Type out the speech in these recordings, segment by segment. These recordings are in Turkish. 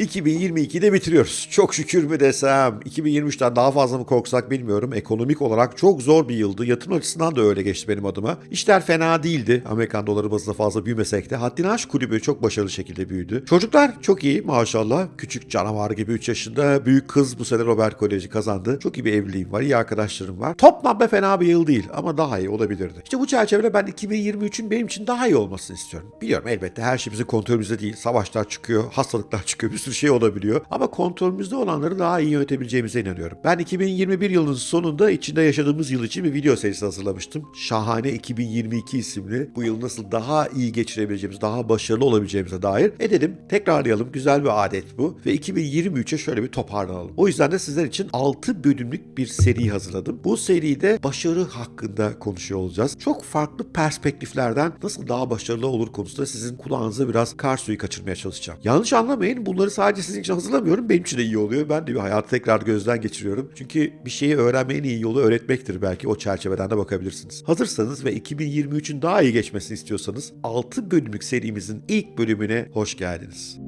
2022'de bitiriyoruz. Çok şükür mü desem, 2023'ten daha fazla mı korksak bilmiyorum. Ekonomik olarak çok zor bir yıldı. Yatırım açısından da öyle geçti benim adıma. İşler fena değildi. Amerikan doları bazında fazla büyümesek de. Haddini aş kulübü çok başarılı şekilde büyüdü. Çocuklar çok iyi maşallah. Küçük canavar gibi 3 yaşında. Büyük kız bu sene Robert Koleji kazandı. Çok iyi bir evliliğim var, iyi arkadaşlarım var. Toplamda fena bir yıl değil ama daha iyi olabilirdi. İşte bu çerçevede ben 2023'ün benim için daha iyi olmasını istiyorum. Biliyorum elbette her şey bizim kontrolümüzde değil. Savaşlar çıkıyor, hastalıklar çıkıyor, bir sürü şey olabiliyor. Ama kontrolümüzde olanları daha iyi yönetebileceğimize inanıyorum. Ben 2021 yılının sonunda içinde yaşadığımız yıl için bir video serisi hazırlamıştım. Şahane 2022 isimli. Bu yıl nasıl daha iyi geçirebileceğimiz, daha başarılı olabileceğimize dair edelim. Tekrarlayalım. Güzel bir adet bu. Ve 2023'e şöyle bir toparlanalım. O yüzden de sizler için 6 bölümlük bir seri hazırladım. Bu seride başarı hakkında konuşuyor olacağız. Çok farklı perspektiflerden nasıl daha başarılı olur konusunda sizin kulağınıza biraz kar suyu kaçırmaya çalışacağım. Yanlış anlamayın bunları sadece sizin için hazırlamıyorum. Benim için de iyi oluyor. Ben de bir hayatı tekrar gözden geçiriyorum. Çünkü bir şeyi öğrenmenin en iyi yolu öğretmektir belki. O çerçeveden de bakabilirsiniz. Hazırsanız ve 2023'ün daha iyi geçmesini istiyorsanız 6 bölümlük serimizin ilk bölümüne hoş geldiniz.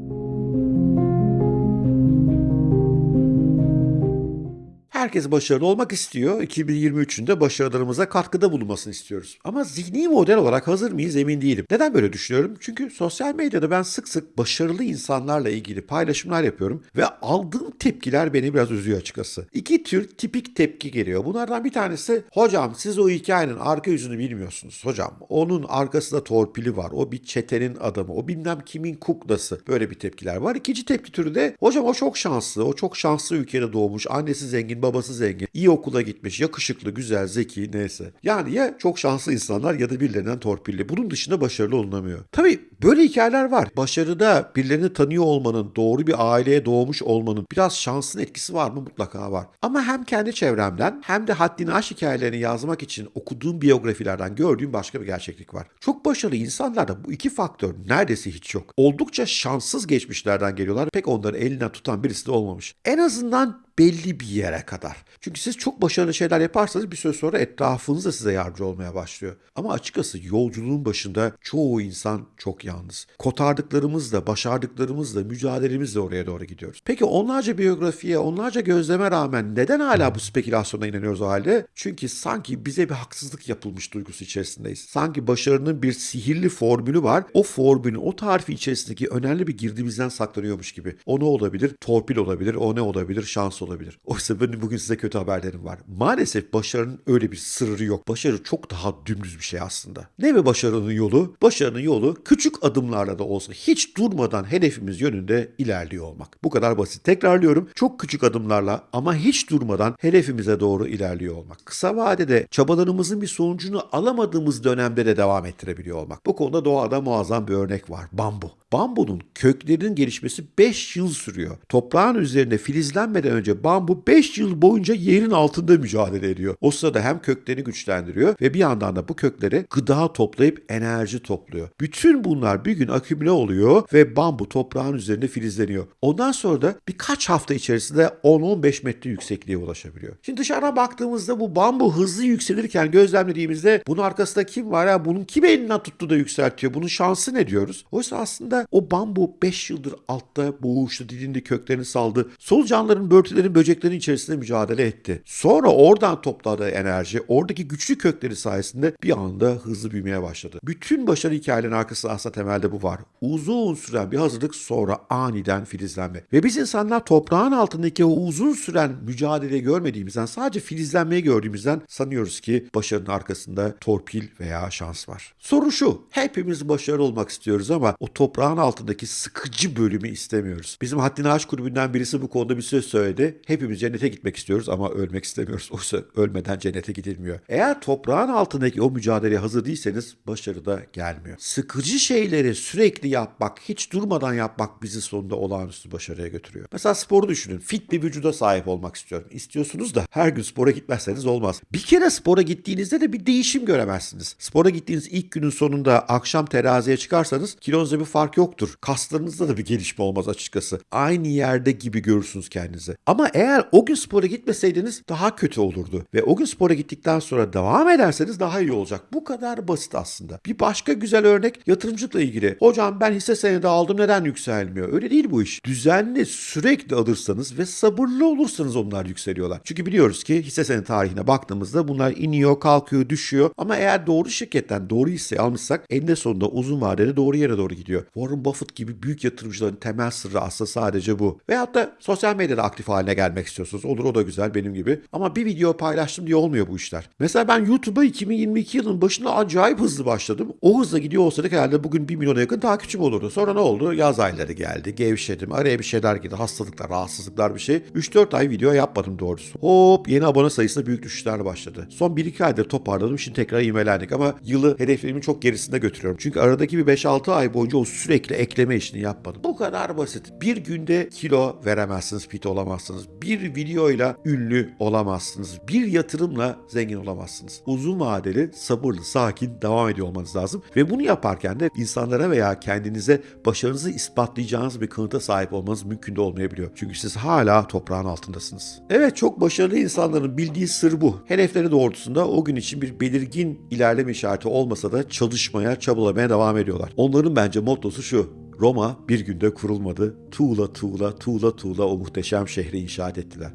Herkes başarılı olmak istiyor. 2023'ün de başarılarımıza katkıda bulunmasını istiyoruz. Ama zihni model olarak hazır mıyız emin değilim. Neden böyle düşünüyorum? Çünkü sosyal medyada ben sık sık başarılı insanlarla ilgili paylaşımlar yapıyorum ve aldığım tepkiler beni biraz üzüyor açıkçası. İki tür tipik tepki geliyor. Bunlardan bir tanesi hocam siz o hikayenin arka yüzünü bilmiyorsunuz. Hocam onun arkasında torpili var. O bir çetenin adamı. O bilmem kimin kuklası. Böyle bir tepkiler var. İkinci tepki türü de hocam o çok şanslı. O çok şanslı ülkede doğmuş. Annesi zengin, babası zengin. iyi okula gitmiş. Yakışıklı, güzel, zeki neyse. Yani ya çok şanslı insanlar ya da birilerinden torpilli. Bunun dışında başarılı olunamıyor. Tabii böyle hikayeler var. Başarıda birilerini tanıyor olmanın, doğru bir aileye doğmuş olmanın biraz şansın etkisi var mı? Mutlaka var. Ama hem kendi çevremden hem de haddini aş hikayelerini yazmak için okuduğum biyografilerden gördüğüm başka bir gerçeklik var. Çok başarılı insanlarda bu iki faktör neredeyse hiç yok. Oldukça şanssız geçmişlerden geliyorlar. Pek onları elinden tutan birisi de olmamış. En azından belli bir yere kadar. Çünkü siz çok başarılı şeyler yaparsanız bir süre sonra etrafınız da size yardımcı olmaya başlıyor. Ama açıkçası yolculuğun başında çoğu insan çok yalnız. Kotardıklarımızla, başardıklarımızla, mücadelemizle oraya doğru gidiyoruz. Peki onlarca biyografiye, onlarca gözleme rağmen neden hala bu spekülasyona inanıyoruz o halde? Çünkü sanki bize bir haksızlık yapılmış duygusu içerisindeyiz. Sanki başarının bir sihirli formülü var. O formülün, o tarifi içerisindeki önemli bir girdimizden saklanıyormuş gibi. O ne olabilir? Torpil olabilir, o ne olabilir? Şans olabilir. Oysa benim bugün size kötü haberlerim var. Maalesef başarının öyle bir sırrı yok. Başarı çok daha dümdüz bir şey aslında. Ne mi başarının yolu? Başarının yolu küçük adımlarla da olsa hiç durmadan hedefimiz yönünde ilerliyor olmak. Bu kadar basit. Tekrarlıyorum. Çok küçük adımlarla ama hiç durmadan hedefimize doğru ilerliyor olmak. Kısa vadede çabalarımızın bir sonucunu alamadığımız dönemde de devam ettirebiliyor olmak. Bu konuda doğada muazzam bir örnek var. Bambu. Bambunun köklerinin gelişmesi 5 yıl sürüyor. Toprağın üzerinde filizlenmeden önce bambu 5 yıl boyunca yerin altında mücadele ediyor. O sırada hem köklerini güçlendiriyor ve bir yandan da bu köklere gıda toplayıp enerji topluyor. Bütün bunlar bir gün akümüle oluyor ve bambu toprağın üzerinde filizleniyor. Ondan sonra da birkaç hafta içerisinde 10-15 metre yüksekliğe ulaşabiliyor. Şimdi dışarıdan baktığımızda bu bambu hızlı yükselirken gözlemlediğimizde bunun arkasında kim var ya bunun kim elinden tuttu da yükseltiyor? Bunun şansı ne diyoruz? Oysa aslında o bambu 5 yıldır altta boğuştu, dilinde köklerini saldı. Solucanların, börtülerin, böceklerin içerisinde mücadele etti. Sonra oradan topladığı enerji, oradaki güçlü kökleri sayesinde bir anda hızlı büyümeye başladı. Bütün başarı hikayelerinin arkasında aslında temelde bu var. Uzun süren bir hazırlık sonra aniden filizlenme. Ve biz insanlar toprağın altındaki o uzun süren mücadeleyi görmediğimizden sadece filizlenmeyi gördüğümüzden sanıyoruz ki başarının arkasında torpil veya şans var. Soru şu, hepimiz başarılı olmak istiyoruz ama o toprağın altındaki sıkıcı bölümü istemiyoruz. Bizim Haddini Aşk grubundan birisi bu konuda bir söz söyledi. Hepimiz cennete gitmek istiyoruz ama ölmek istemiyoruz. Oysa ölmeden cennete gidilmiyor. Eğer toprağın altındaki o mücadeleye hazır değilseniz başarı da gelmiyor. Sıkıcı şeyleri sürekli yapmak, hiç durmadan yapmak bizi sonunda olağanüstü başarıya götürüyor. Mesela sporu düşünün. Fit bir vücuda sahip olmak istiyorum. İstiyorsunuz da her gün spora gitmezseniz olmaz. Bir kere spora gittiğinizde de bir değişim göremezsiniz. Spora gittiğiniz ilk günün sonunda akşam teraziye çıkarsanız kilonuzda bir fark yoktur. Kaslarınızda da bir gelişme olmaz açıkçası. Aynı yerde gibi görürsünüz kendinizi. Ama eğer o gün spora gitmeseydiniz daha kötü olurdu. Ve o gün spora gittikten sonra devam ederseniz daha iyi olacak. Bu kadar basit aslında. Bir başka güzel örnek yatırımcılık başarısızlıkla ilgili. Hocam ben hisse senedi aldım neden yükselmiyor? Öyle değil bu iş. Düzenli sürekli alırsanız ve sabırlı olursanız onlar yükseliyorlar. Çünkü biliyoruz ki hisse senedi tarihine baktığımızda bunlar iniyor, kalkıyor, düşüyor. Ama eğer doğru şirketten doğru hisse almışsak eninde sonunda uzun vadede doğru yere doğru gidiyor. Warren Buffett gibi büyük yatırımcıların temel sırrı aslında sadece bu. Veyahut da sosyal medyada aktif haline gelmek istiyorsunuz. Olur o da güzel benim gibi. Ama bir video paylaştım diye olmuyor bu işler. Mesela ben YouTube'a 2022 yılının başında acayip hızlı başladım. O hızla gidiyor olsaydık herhalde bugün 1 milyona yakın takipçim olurdu. Sonra ne oldu? Yaz ayları geldi. Gevşedim. Araya bir şeyler girdi. Hastalıklar, rahatsızlıklar bir şey. 3-4 ay video yapmadım doğrusu. Hop yeni abone sayısında büyük düşüşler başladı. Son 1-2 aydır toparladım. Şimdi tekrar imelendik ama yılı hedeflerimin çok gerisinde götürüyorum. Çünkü aradaki bir 5-6 ay boyunca o sürekli ekleme işini yapmadım. Bu kadar basit. Bir günde kilo veremezsiniz, fit olamazsınız. Bir videoyla ünlü olamazsınız. Bir yatırımla zengin olamazsınız. Uzun vadeli, sabırlı, sakin devam ediyor olmanız lazım. Ve bunu yaparken de insanlara veya kendinize başarınızı ispatlayacağınız bir kanıta sahip olmanız mümkün de olmayabiliyor. Çünkü siz hala toprağın altındasınız. Evet çok başarılı insanların bildiği sır bu. Hedefleri doğrultusunda o gün için bir belirgin ilerleme işareti olmasa da çalışmaya, çabalamaya devam ediyorlar. Onların bence mottosu şu. Roma bir günde kurulmadı. Tuğla tuğla tuğla tuğla o muhteşem şehri inşaat ettiler.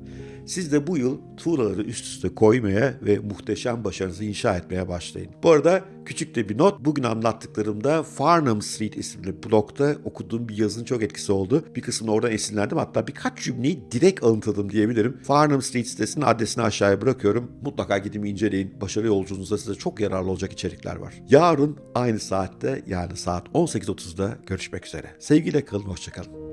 Siz de bu yıl tuğlaları üst üste koymaya ve muhteşem başarınızı inşa etmeye başlayın. Bu arada küçük de bir not. Bugün anlattıklarımda Farnham Street isimli blogda okuduğum bir yazının çok etkisi oldu. Bir kısmını oradan esinlendim. Hatta birkaç cümleyi direkt alıntıladım diyebilirim. Farnham Street sitesinin adresini aşağıya bırakıyorum. Mutlaka gidin inceleyin. Başarı yolculuğunuzda size çok yararlı olacak içerikler var. Yarın aynı saatte yani saat 18.30'da görüşmek üzere. Sevgiyle kalın, hoşçakalın.